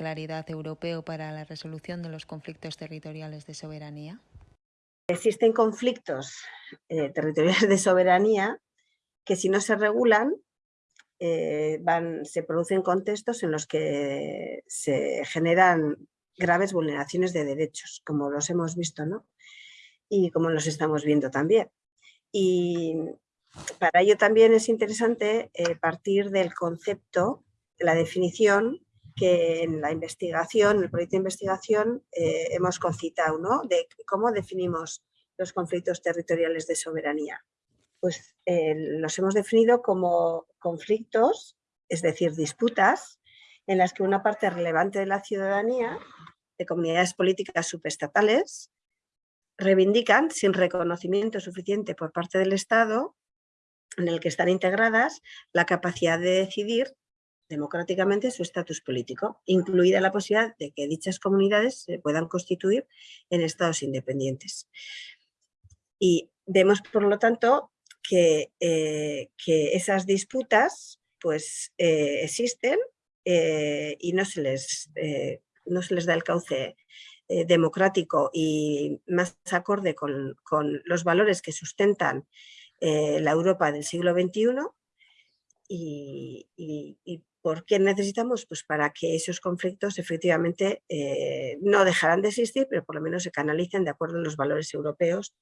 claridad europeo para la resolución de los conflictos territoriales de soberanía? Existen conflictos eh, territoriales de soberanía que si no se regulan eh, van, se producen contextos en los que se generan graves vulneraciones de derechos, como los hemos visto, ¿no? Y como los estamos viendo también. Y para ello también es interesante eh, partir del concepto, la definición que en la investigación, en el proyecto de investigación, eh, hemos concitado, ¿no? De cómo definimos los conflictos territoriales de soberanía. Pues eh, los hemos definido como conflictos, es decir, disputas, en las que una parte relevante de la ciudadanía, de comunidades políticas subestatales, reivindican sin reconocimiento suficiente por parte del Estado en el que están integradas la capacidad de decidir democráticamente su estatus político, incluida la posibilidad de que dichas comunidades se puedan constituir en estados independientes. Y vemos, por lo tanto, que, eh, que esas disputas pues, eh, existen eh, y no se, les, no se les da el cauce democrático y más acorde con, con, los valores que sustentan la Europa del siglo XXI y, ¿Por qué necesitamos? Pues para que esos conflictos efectivamente eh, no dejarán de existir, pero por lo menos se canalicen de acuerdo a los valores europeos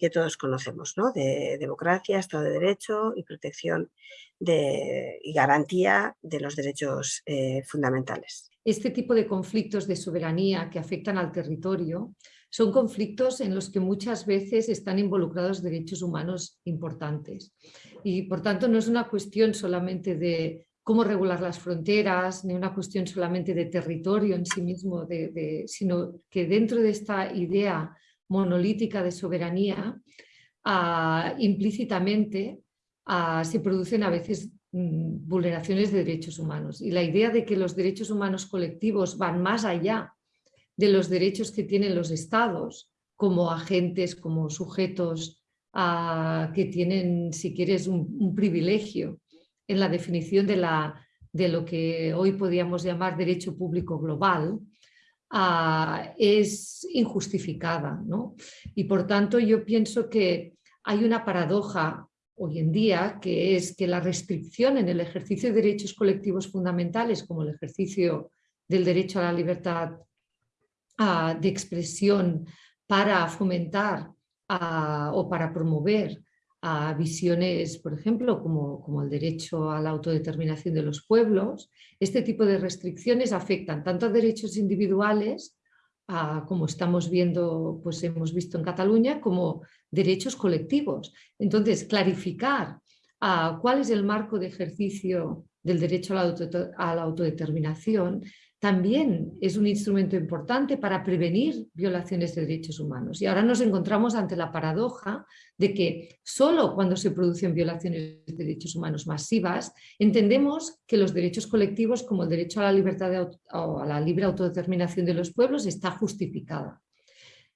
que todos conocemos, ¿no? de democracia, Estado de Derecho y protección de, y garantía de los derechos eh, fundamentales. Este tipo de conflictos de soberanía que afectan al territorio son conflictos en los que muchas veces están involucrados derechos humanos importantes y por tanto no es una cuestión solamente de cómo regular las fronteras, ni una cuestión solamente de territorio en sí mismo, sino que dentro de esta idea monolítica de soberanía, ah, implícitamente ah, se producen a veces mm, vulneraciones de derechos humanos. Y la idea de que los derechos humanos colectivos van más allá de los derechos que tienen los estados como agentes, como sujetos ah, que tienen, si quieres, un privilegio en la definición de, la, de lo que hoy podríamos llamar derecho público global, ah, es injustificada. ¿no? Y por tanto yo pienso que hay una paradoja hoy en día que es que la restricción en el ejercicio de derechos colectivos fundamentales como el ejercicio del derecho a la libertad ah, de expresión para fomentar ah, o para promover a visiones, por ejemplo, como, como, el derecho a la autodeterminación de los pueblos, este tipo de restricciones afectan tanto a derechos individuales, como estamos viendo, pues hemos visto en Cataluña, como derechos colectivos. Entonces, clarificar cuál es el marco de ejercicio del derecho a la autodeterminación también es un instrumento importante para prevenir violaciones de derechos humanos. Y ahora nos encontramos ante la paradoja de que solo cuando se producen violaciones de derechos humanos masivas, entendemos que los derechos colectivos como el derecho a la libertad o a la libre autodeterminación de los pueblos está justificada.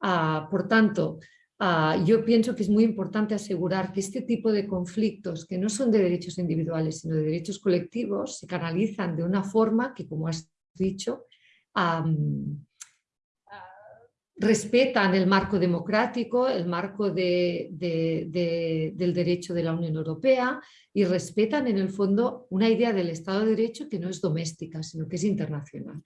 Ah, por tanto, ah, yo pienso que es muy importante asegurar que este tipo de conflictos, que no son de derechos individuales, sino de derechos colectivos, se canalizan de una forma que, como has dicho, respetan el marco democrático, el marco del derecho de la Unión Europea y respetan en el fondo una idea del Estado de Derecho que no es doméstica, sino que es internacional.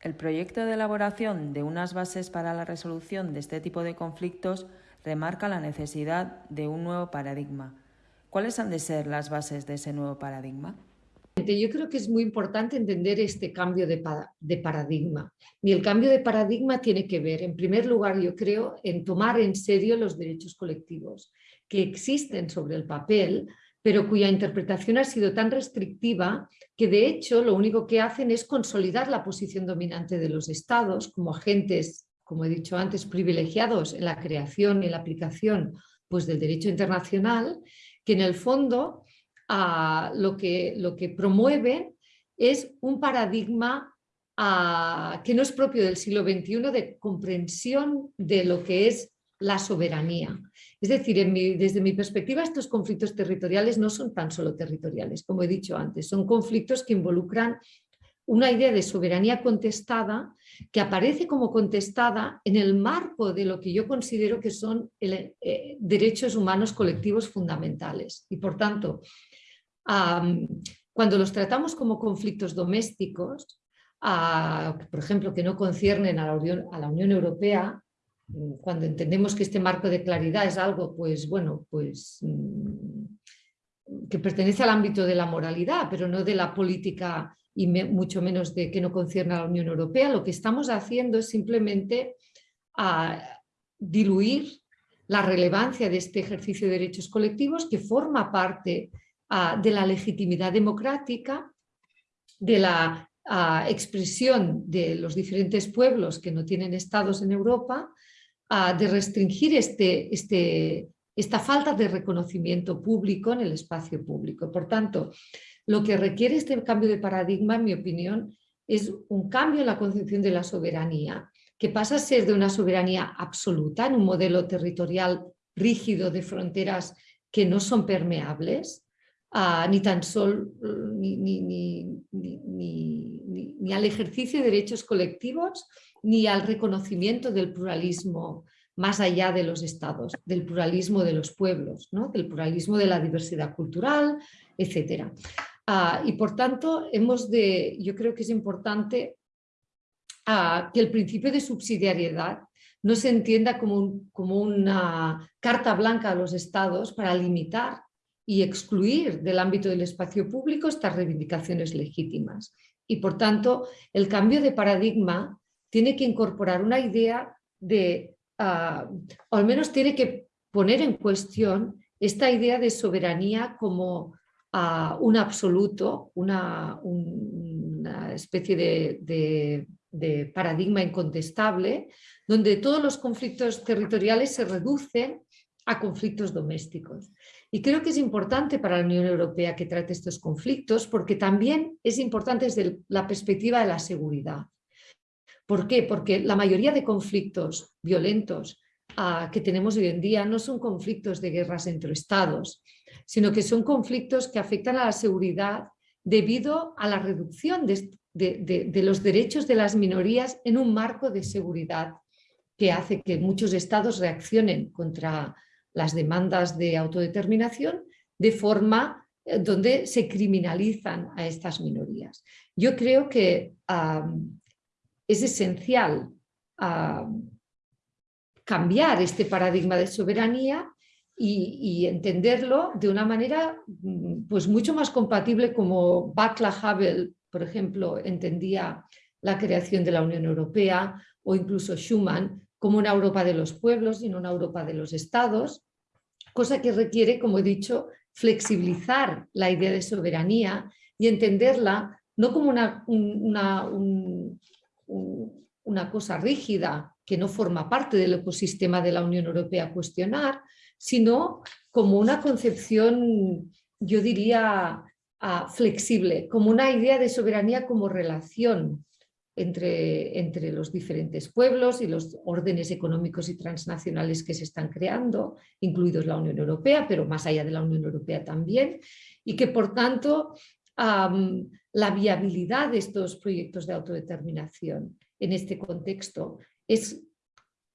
El proyecto de elaboración de unas bases para la resolución de este tipo de conflictos remarca la necesidad de un nuevo paradigma. ¿Cuáles han de ser las bases de ese nuevo paradigma? Yo creo que es muy importante entender este cambio de, paradigma. Y el cambio de paradigma tiene que ver, en primer lugar, yo creo, en tomar en serio los derechos colectivos que existen sobre el papel, pero cuya interpretación ha sido tan restrictiva que de hecho lo único que hacen es consolidar la posición dominante de los estados como agentes, como he dicho antes, privilegiados en la creación y la aplicación pues, del derecho internacional, que en el fondo lo, que, lo que promueve es un paradigma que no es propio del siglo XXI de comprensión de lo que es la soberanía. Es decir, desde mi perspectiva estos conflictos territoriales no son tan solo territoriales, como he dicho antes, son conflictos que involucran una idea de soberanía contestada que aparece como contestada en el marco de lo que yo considero que son eh, derechos humanos colectivos fundamentales. Y por tanto, cuando los tratamos como conflictos domésticos, por ejemplo, que no conciernen a la, Unión, a la Unión Europea, cuando entendemos que este marco de claridad es algo, pues bueno, pues mm, que pertenece al ámbito de la moralidad, pero no de la política y mucho menos de que no concierne a la Unión Europea, lo que estamos haciendo es simplemente diluir la relevancia de este ejercicio de derechos colectivos que forma parte de la legitimidad democrática, de la expresión de los diferentes pueblos que no tienen estados en Europa, de restringir este, este, esta falta de reconocimiento público en el espacio público. Por tanto, lo que requiere este cambio de paradigma, en mi opinión, es un cambio en la concepción de la soberanía, que pasa a ser de una soberanía absoluta en un modelo territorial rígido de fronteras que no son permeables, ni tan solo ni, ni, al ejercicio de derechos colectivos, ni al reconocimiento del pluralismo más allá de los estados, del pluralismo de los pueblos, ¿no? del pluralismo de la diversidad cultural, etc. Ah, y por tanto, hemos de, yo creo que es importante ah, que el principio de subsidiariedad no se entienda como, como una carta blanca a los estados para limitar y excluir del ámbito del espacio público estas reivindicaciones legítimas. Y por tanto, el cambio de paradigma tiene que incorporar una idea de, ah, o al menos tiene que poner en cuestión esta idea de soberanía como un absoluto, una, especie de, paradigma incontestable, donde todos los conflictos territoriales se reducen a conflictos domésticos. Y creo que es importante para la Unión Europea que trate estos conflictos porque también es importante desde la perspectiva de la seguridad. ¿Por qué? Porque la mayoría de conflictos violentos ah, que tenemos hoy en día no son conflictos de guerras entre estados, sino que son conflictos que afectan a la seguridad debido a la reducción de, los derechos de las minorías en un marco de seguridad que hace que muchos estados reaccionen contra las demandas de autodeterminación de forma eh, donde se criminalizan a estas minorías. Yo creo que es esencial cambiar este paradigma de soberanía y, entenderlo de una manera mm, pues mucho más compatible como Václav Havel, por ejemplo, entendía la creación de la Unión Europea o incluso Schuman como una Europa de los pueblos y no una Europa de los estados, cosa que requiere, como he dicho, flexibilizar la idea de soberanía y entenderla no como una, una, una cosa rígida que no forma parte del ecosistema de la Unión Europea a cuestionar, sino como una concepción, yo diría, ah, flexible, como una idea de soberanía como relación entre, entre, los diferentes pueblos y los órdenes económicos y transnacionales que se están creando, incluidos la Unión Europea, pero más allá de la Unión Europea también, y que por tanto la viabilidad de estos proyectos de autodeterminación en este contexto es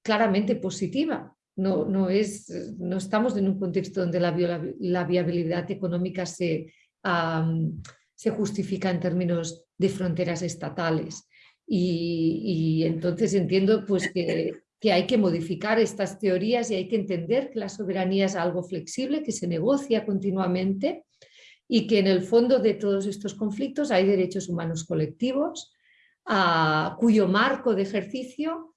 claramente positiva, no, no, es, no estamos en un contexto donde la, viabilidad económica se, se, justifica en términos de fronteras estatales. Y, entonces entiendo pues, que, que, hay que modificar estas teorías y hay que entender que la soberanía es algo flexible, que se negocia continuamente y que en el fondo de todos estos conflictos hay derechos humanos colectivos, cuyo marco de ejercicio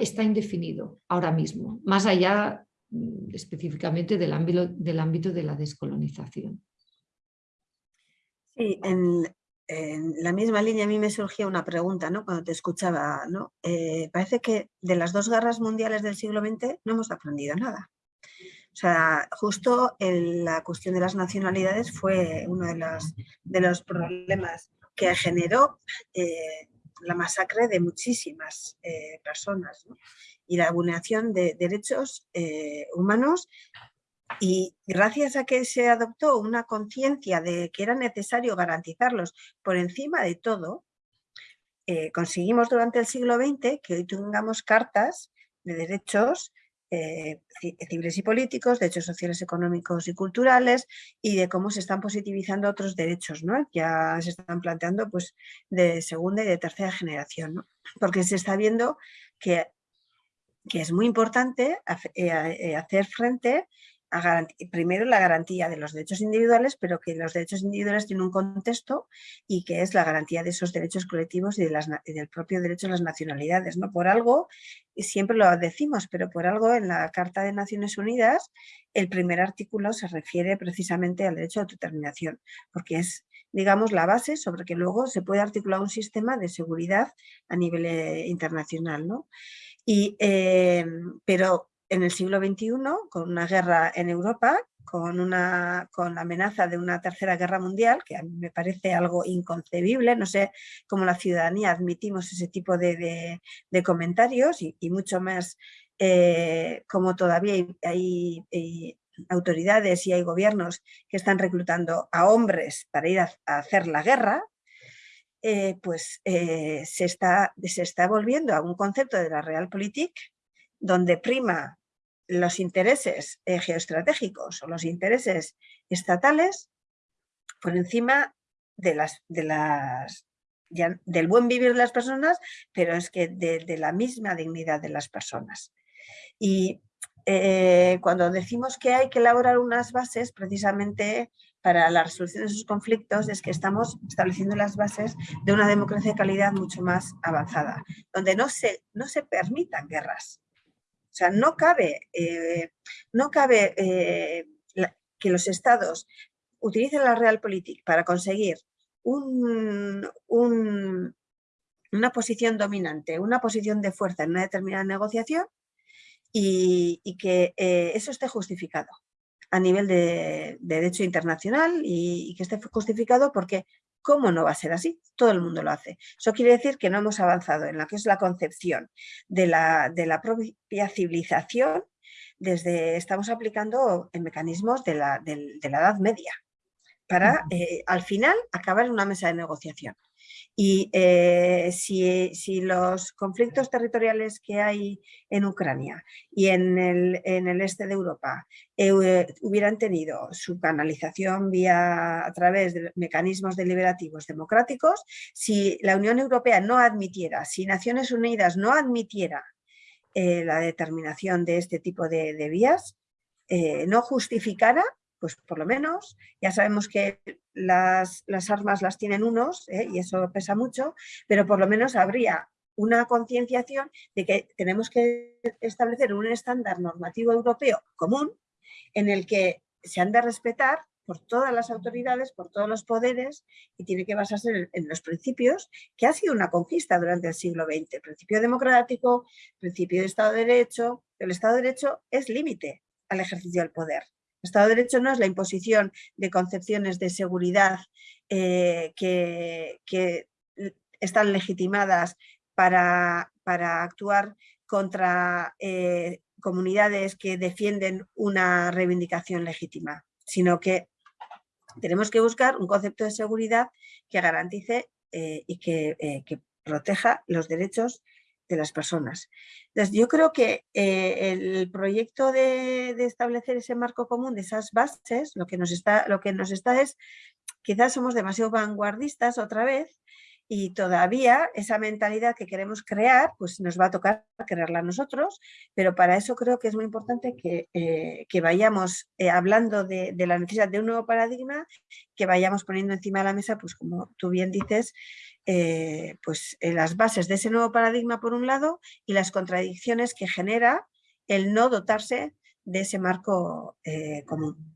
está indefinido ahora mismo, más allá mm, específicamente del ámbito, del ámbito de la descolonización. Sí, en, la misma línea a mí me surgía una pregunta ¿no? cuando te escuchaba. ¿no? Eh, parece que de las dos guerras mundiales del siglo XX no hemos aprendido nada. O sea, justo la cuestión de las nacionalidades fue uno de los, de los problemas que generó eh, la masacre de muchísimas eh, personas y la vulneración de derechos eh, humanos. Y gracias a que se adoptó una conciencia de que era necesario garantizarlos por encima de todo, eh, conseguimos durante el siglo XX que hoy tengamos cartas de derechos eh, civiles y políticos, derechos sociales, económicos y culturales y de cómo se están positivizando otros derechos, ¿no? Ya se están planteando pues de segunda y de tercera generación, ¿no? Porque se está viendo que, que es muy importante eh, hacer frente primero la garantía de los derechos individuales, pero que los derechos individuales tienen un contexto y que es la garantía de esos derechos colectivos y, del propio derecho a las nacionalidades. ¿no? Por algo, siempre lo decimos, pero por algo en la Carta de Naciones Unidas el primer artículo se refiere precisamente al derecho a autodeterminación, porque es digamos, la base sobre que luego se puede articular un sistema de seguridad a nivel eh, internacional. ¿no? Y, eh, pero en el siglo XXI, con una guerra en Europa, con, una, con la amenaza de una tercera guerra mundial, que a mí me parece algo inconcebible, no sé cómo la ciudadanía admitimos ese tipo de, comentarios y, mucho más eh, como todavía hay, autoridades y hay gobiernos que están reclutando a hombres para ir a, hacer la guerra, eh, pues eh, se, está, se está volviendo a un concepto de la realpolitik donde prima los intereses eh, geoestratégicos o los intereses estatales por encima de las, de las, del buen vivir de las personas, pero es que de, la misma dignidad de las personas. Y eh, cuando decimos que hay que elaborar unas bases precisamente para la resolución de esos conflictos es que estamos estableciendo las bases de una democracia de calidad mucho más avanzada, donde no se, no se permitan guerras, o sea, no cabe, eh, no cabe eh, que los estados utilicen la realpolitik para conseguir una posición dominante, una posición de fuerza en una determinada negociación y, que eh, eso esté justificado a nivel de, derecho internacional y, y, que esté justificado porque ¿Cómo no va a ser así? Todo el mundo lo hace. Eso quiere decir que no hemos avanzado en la que es la concepción de la, de la propia civilización desde, estamos aplicando en mecanismos de la, de la Edad Media para eh, al final acabar en una mesa de negociación. Y eh, si, los conflictos territoriales que hay en Ucrania y en el, este de Europa eh, hubieran tenido su canalización vía a través de mecanismos deliberativos democráticos, si la Unión Europea no admitiera, si Naciones Unidas no admitiera eh, la determinación de este tipo de, de vías, no justificara pues por lo menos ya sabemos que las, armas las tienen unos ¿eh? y eso pesa mucho, pero por lo menos habría una concienciación de que tenemos que establecer un estándar normativo europeo común en el que se han de respetar por todas las autoridades, por todos los poderes y tiene que basarse en, los principios que ha sido una conquista durante el siglo XX. Principio democrático, principio de Estado de Derecho. El Estado de Derecho es límite al ejercicio del poder. Estado de Derecho no es la imposición de concepciones de seguridad eh, que, están legitimadas para, actuar contra eh, comunidades que defienden una reivindicación legítima, sino que tenemos que buscar un concepto de seguridad que garantice eh, y que, que proteja los derechos de las personas. Entonces, yo creo que eh, el proyecto de, establecer ese marco común de esas bases, lo que, nos está, lo que nos está es, quizás somos demasiado vanguardistas otra vez y todavía esa mentalidad que queremos crear, pues nos va a tocar crearla nosotros, pero para eso creo que es muy importante que, eh, vayamos eh, hablando de, la necesidad de un nuevo paradigma, que vayamos poniendo encima de la mesa, pues como tú bien dices, eh, pues, las bases de ese nuevo paradigma por un lado y las contradicciones que genera el no dotarse de ese marco común.